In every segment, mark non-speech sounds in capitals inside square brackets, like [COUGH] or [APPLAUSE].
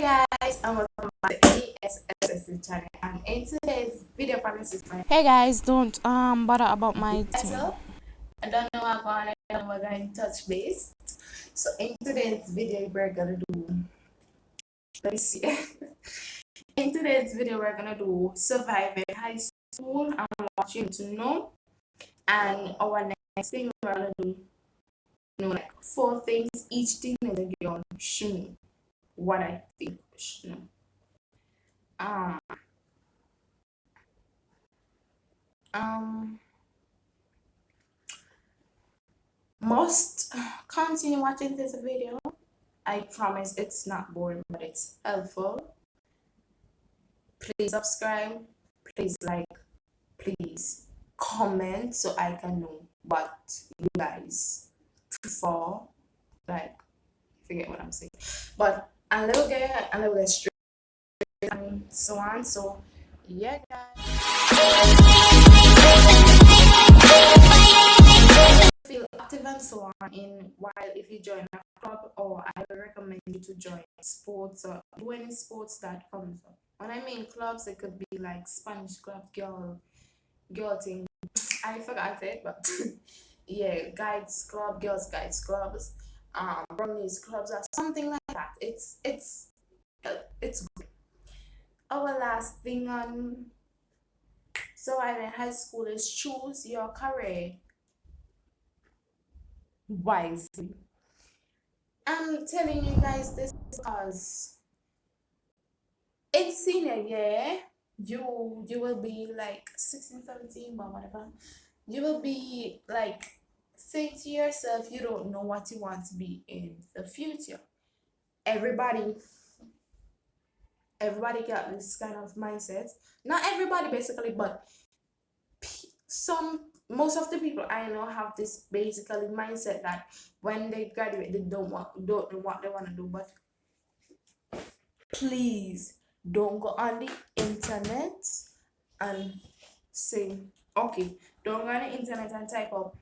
Hey guys, and welcome back to ASSC channel. And in today's video, promise is my Hey guys, don't um bother about my title. I don't know how going to we're going to touch base. So in today's video, we're gonna do. Let me see. [LAUGHS] in today's video, we're gonna do surviving high school and what you to know. And our next thing we're gonna do, you know, like four things each teenager girl should know what I think know. Um, um, must continue watching this video. I promise it's not boring, but it's helpful. Please subscribe, please like, please comment so I can know what you guys prefer. Like, forget what I'm saying. But a little get a little get straight and so on. So yeah guys. Feel active and so on in while if you join a club or I recommend you to join sports or do any sports that comes up. When I mean clubs it could be like Spanish club, girl girl thing. I forgot it but [LAUGHS] yeah, guides club, girls guides clubs um brownies clubs or something like that. It's it's it's good. our last thing on so I'm in high school is choose your career wisely. I'm telling you guys this because it's senior year you you will be like 16 17 but whatever. You will be like say to yourself you don't know what you want to be in the future. Everybody everybody got this kind of mindset. Not everybody basically but some most of the people i know have this basically mindset that when they graduate they don't want don't know what they want to do but please don't go on the internet and say okay don't go on the internet and type up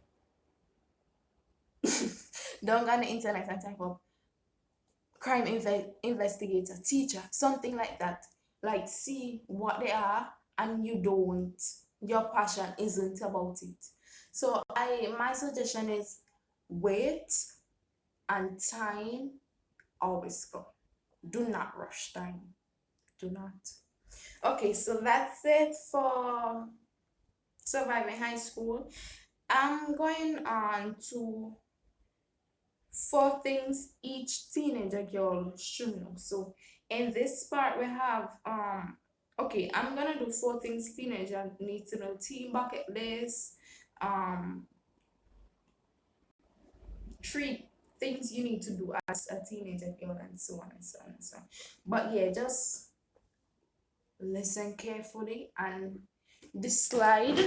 [LAUGHS] don't go on the internet and type up crime inve- investigator, teacher, something like that. Like see what they are and you don't your passion isn't about it. So I my suggestion is wait and time always come. Do not rush time. Do not. Okay, so that's it for surviving high school. I'm going on to four things each teenager girl should know. So in this part we have um okay, I'm gonna do four things teenager need to know. Team bucket list, um three things you need to do as a teenager girl and so on and so on and so on. But yeah, just listen carefully and this slide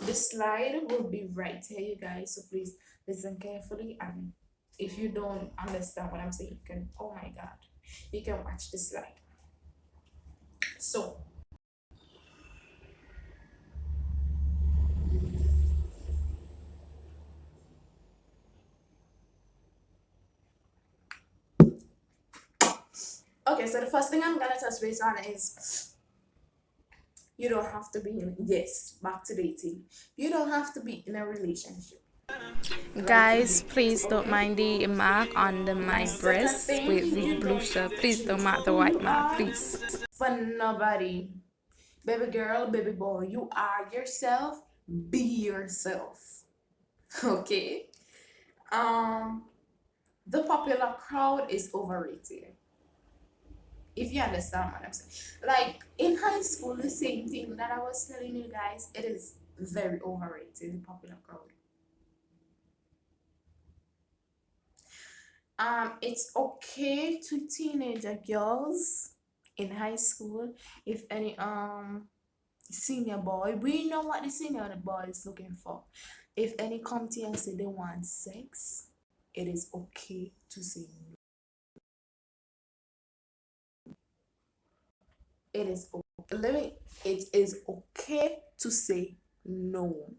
the slide will be right here you guys so please listen carefully and if you don't understand what I'm saying, you can, oh my God, you can watch this slide. So, okay, so the first thing I'm gonna touch base on is you don't have to be in, yes, back to dating. You don't have to be in a relationship Guys, please don't mind the mark on the, my breast with the blue shirt. Please don't mark the white mark, please. For nobody. Baby girl, baby boy, you are yourself. Be yourself. [LAUGHS] Okay? Um, the popular crowd is overrated. If you understand what I'm saying. Like, in high school, the same thing that I was telling you guys, it is very overrated, the popular crowd um it's okay to teenager girls in high school if any um senior boy we know what the senior boy is looking for. If any come to you and say they want sex it is okay to say no. It is okay. let me it is okay to say no.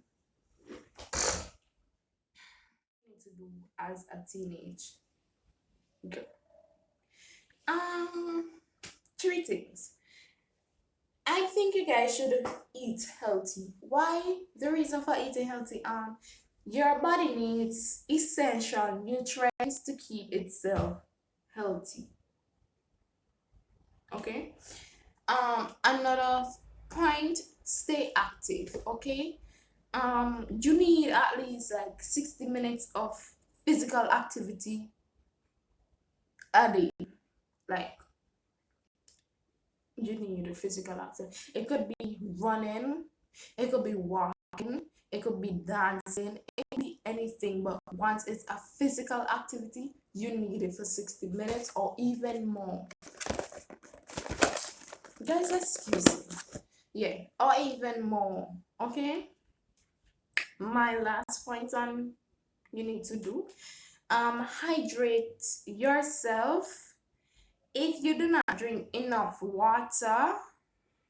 To do as a teenage Um, three things. I think you guys should eat healthy. Why? The reason for eating healthy, um, your body needs essential nutrients to keep itself healthy. Okay. Um, another point, stay active. Okay. Um, you need at least like 60 minutes of physical activity a. Like you need a physical activity. It could be running, it could be walking, it could be dancing, it could be anything. But once it's a physical activity, you need it for 60 minutes or even more. Guys, excuse me. Yeah, or even more. Okay. My last point on you need to do um hydrate yourself. If you do not drink enough water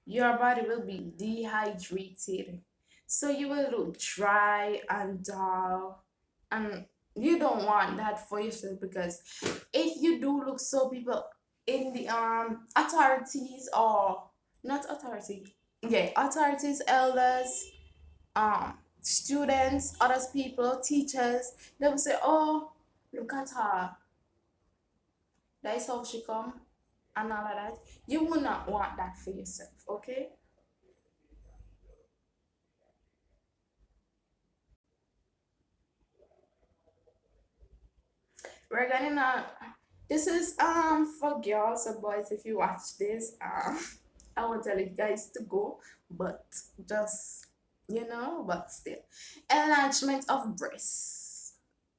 your body will be dehydrated. So you will look dry and dull. And you don't want that for yourself because if you do look so people in the um authorities or not authority yeah authorities elders um students other people teachers they will say oh look at her that is how she come and all of that you will not want that for yourself okay we're gonna not this is um for girls or boys if you watch this um [LAUGHS] i won't tell you guys to go but just you know but still. Enlargement of breasts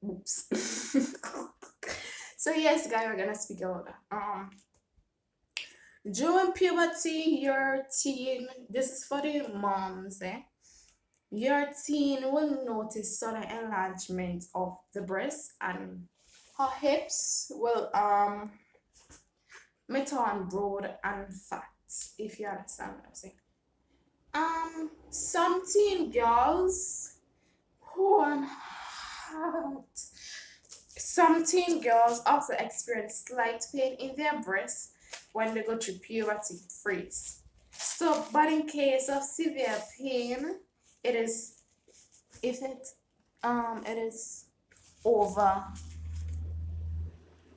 oops. [LAUGHS] So yes guys we're gonna speak about um during puberty your teen this is for the moms eh? Your teen will notice sudden enlargement of the breast and her hips will um turn broad and fat if you understand what i'm saying. Um some teen girls who are hot some teen girls also experience slight pain in their breasts when they go through puberty freeze. So, but in case of severe pain, it is if it um it is over.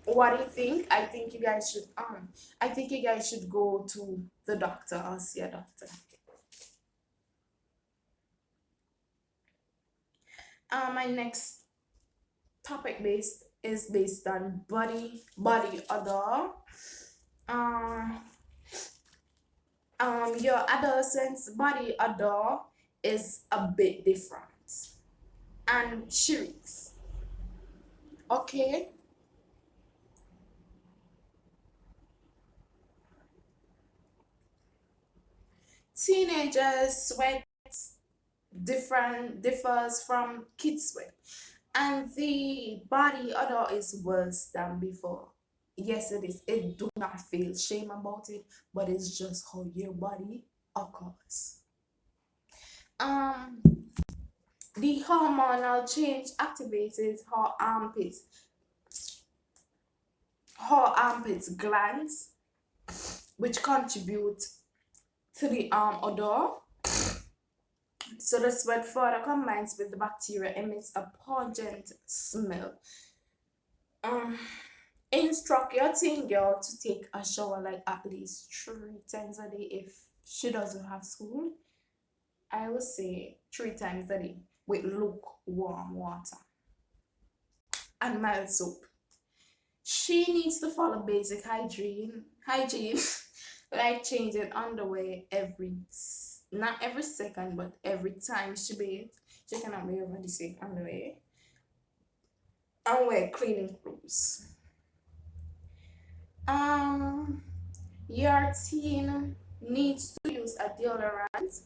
What do you think? I think you guys should um i think you guys should go to the doctor or see a doctor. Uh, my next topic based is based on body body odor. Um um your adolescent's body odor is a bit different. And shrieks okay. Teenagers sweat different differs from kids sweat and the body odor is worse than before. Yes it is. It do not feel shame about it but it's just how your body occurs. Um the hormonal change activates her armpits her armpits glands which contribute to the arm odor so the sweat further combines with the bacteria emits a pungent smell. Um instruct your teen girl to take a shower like at least three times a day if she doesn't have school. I would say three times a day with lukewarm water and mild soap. She needs to follow basic hygiene hygiene [LAUGHS] like changing underwear every not every second but every time she bathes she cannot be over the same underwear and wear cleaning clothes um, your teen needs to use a deodorant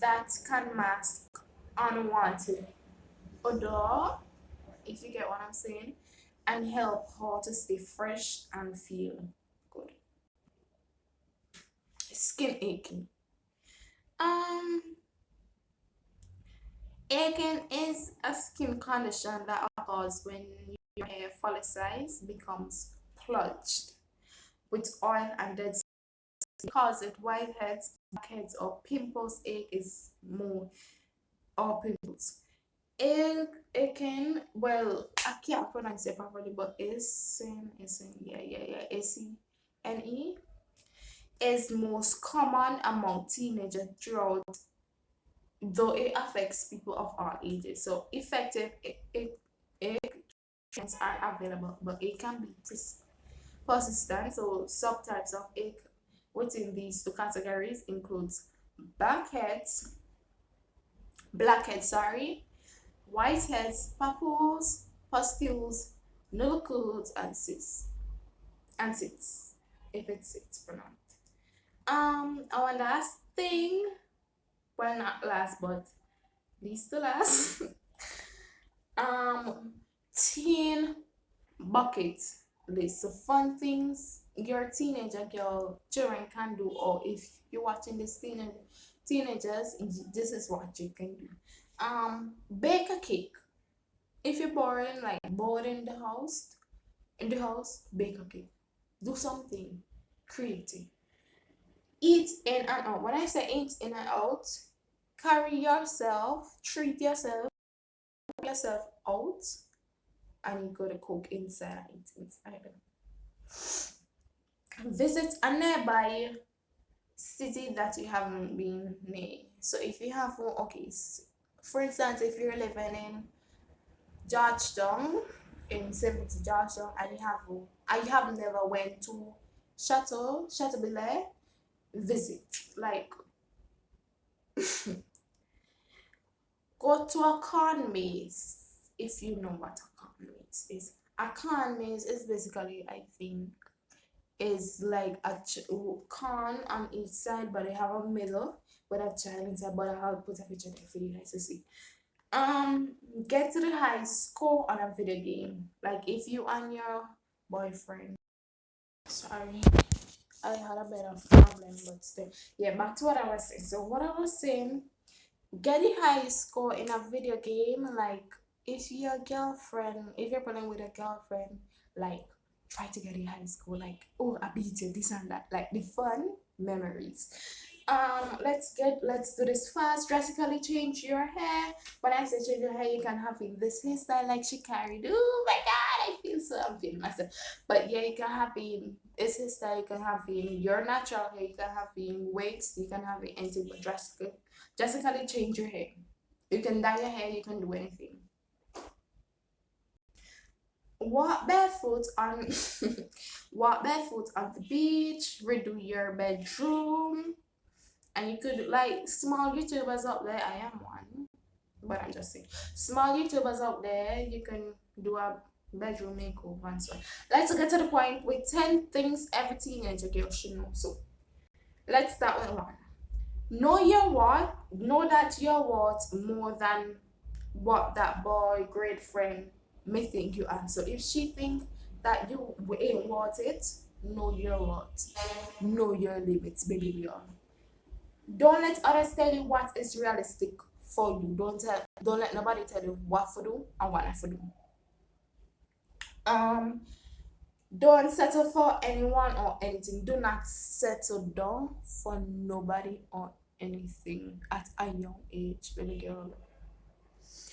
that can mask unwanted odor, if you get what I'm saying, and help her to stay fresh and feel good. Skin aching. Um, aching is a skin condition that occurs when your hair follicle size becomes plunged with oil and dead cause it whiteheads, blackheads, or pimples. Ache is more or pimples. It can well I can't pronounce it properly, but is is yeah yeah yeah A C N E is most common among teenagers throughout though it affects people of all ages. So effective it are available, but it can be persistent. So subtypes of ache within these two categories includes blackheads, blackheads, sorry, whiteheads, papules, pustules, nodules and cysts, and cysts, if it's cysts pronounced. Um, our last thing, well not last but least to last, [LAUGHS] um, teen bucket list. So fun things your teenager girl children can do or if you're watching this teenage teenagers this is what you can do. Um bake a cake. If you're boring like bored in the house in the house bake a cake. Do something creative eat in and out. When i say eat in and out carry yourself treat yourself yourself out. And you go to cook inside. Eat inside. Visit a nearby city that you haven't been near. So if you have okay for instance if you're living in georgetown in 70 georgetown and you have I have never went to chateau chateau visit like [LAUGHS] go to a corn maze if you know what a corn maze is. A corn maze is basically i think is like a corn on each side but they have a middle with a child inside but i'll put a picture there for you guys to see. Um get to the high score on a video game. Like if you and your boyfriend sorry i had a bit of problem but still. Yeah back to what i was saying. So what i was saying getting high score in a video game like if your girlfriend if you're playing with a girlfriend like try to get in high school like oh i beat you this and that like the fun memories. Um let's get let's do this fast drastically change your hair. When i say change your hair you can have in this hairstyle like she carried. Oh my god so i'm feeling myself. But yeah you can have in this hairstyle you can have in your natural hair you can have in wigs you can have anything but drastically drastically change your hair. You can dye your hair you can do anything. Walk barefoot on [LAUGHS] walk barefoot on the beach redo your bedroom. And you could like small youtubers out there i am one but i'm just saying. Small youtubers out there you can do a bedroom makeover and so on let's get to the point with 10 things every teenager girl should know so let's start with one know your what know that you're worth more than what that boy great friend may think you are. So if she think that you ain't worth it, know your worth. Know your limits, baby girl. Don't let others tell you what is realistic for you. Don't tell don't let nobody tell you what to do and what not to do. Um don't settle for anyone or anything. Do not settle down for nobody or anything at a young age, baby girl.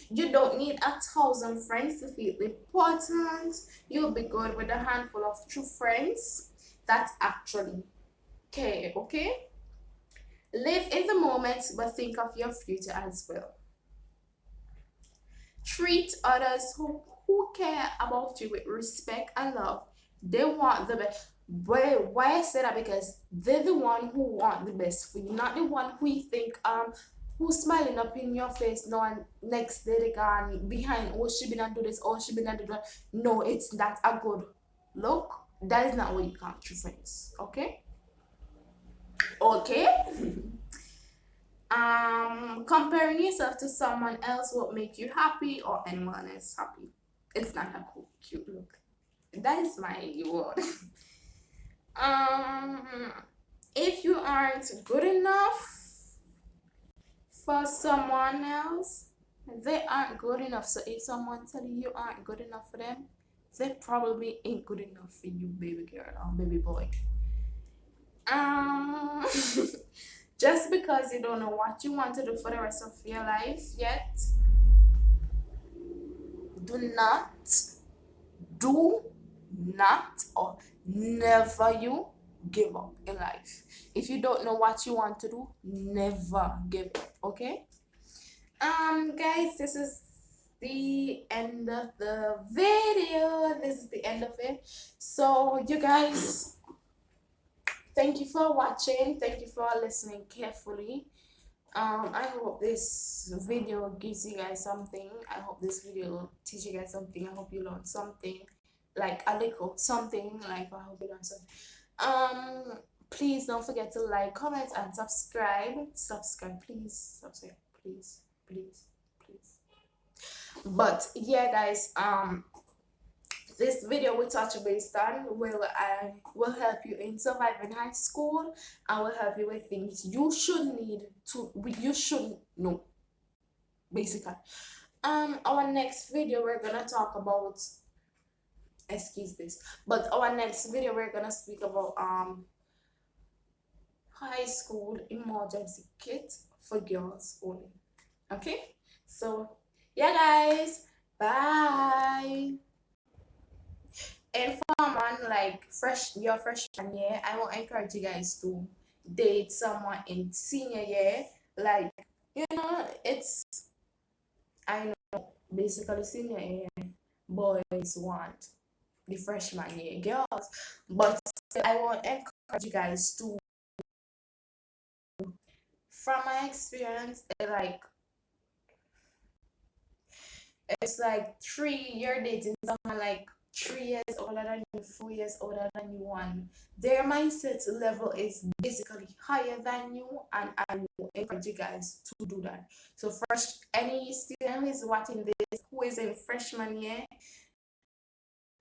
You don't need a thousand friends to feel important. You'll be good with a handful of true friends that actually care, okay? Live in the moment, but think of your future as well. Treat others who, who care about you with respect and love. They want the best. Why, why I say that? Because they're the one who want the best for you, not the one who you think um who's smiling up in your face no and next day they gone behind oh she been do this oh she been do that no it's not a good look that is not what you count true friends okay okay [LAUGHS] um comparing yourself to someone else will make you happy or anyone else happy it's not a cool cute look. That is my word [LAUGHS] um if you aren't good enough for someone else they aren't good enough. So if someone tell you you aren't good enough for them they probably ain't good enough for you baby girl or baby boy. Um [LAUGHS] just because you don't know what you want to do for the rest of your life yet do not do not or never you give up in life. If you don't know what you want to do never give up okay? Um guys this is the end of the video. This is the end of it. So you guys thank you for watching. Thank you for listening carefully um i hope this video gives you guys something. I hope this video teach you guys something. I hope you learn something like a little something. Like i hope you learn something. Um please don't forget to like comment and subscribe. Subscribe please. Subscribe please please please. But yeah guys um this video will touch on will I will help you in surviving high school. And will help you with things you should need to you should know basically. Um our next video we're gonna talk about excuse this but our next video we're gonna speak about um high school emergency kit for girls only. Okay? So yeah guys. Bye and for a man like fresh your freshman year i will encourage you guys to date someone in senior year. Like you know it's i know basically senior year boys want the freshman year girls. But i will encourage you guys to from my experience eh, like it's like three you're dating someone like three years older than you, four years older than you, one. Their mindset level is basically higher than you, and I encourage you guys to do that. So, first, any student who is watching this who is in freshman year,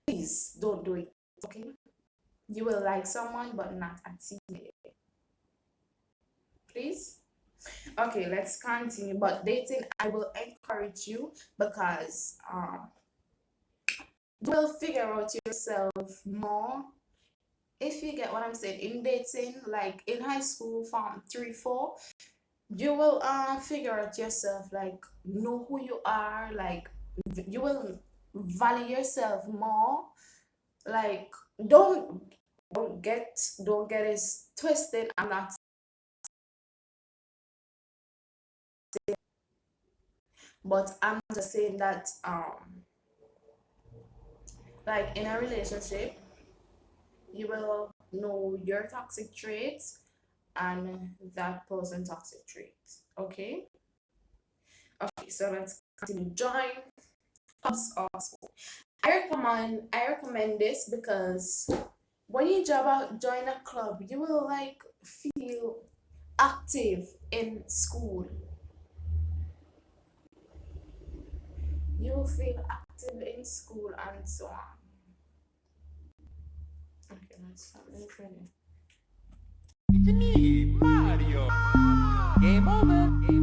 please don't do it. Okay, you will like someone, but not at senior. Please. Okay, let's continue. But dating, I will encourage you because um will figure out yourself more. If you get what i'm saying in dating like in high school from three four you will uh, figure out yourself like know who you are like you will value yourself more. Like don't don't get don't get it twisted. I'm not but i'm just saying that um like in a relationship you will know your toxic traits and that person toxic traits okay? Okay so let's continue. Join us also i recommend i recommend this because when you join a club you will like feel active in school. You will feel active in school and so on. Okay. It's me, Mario. Game over. Game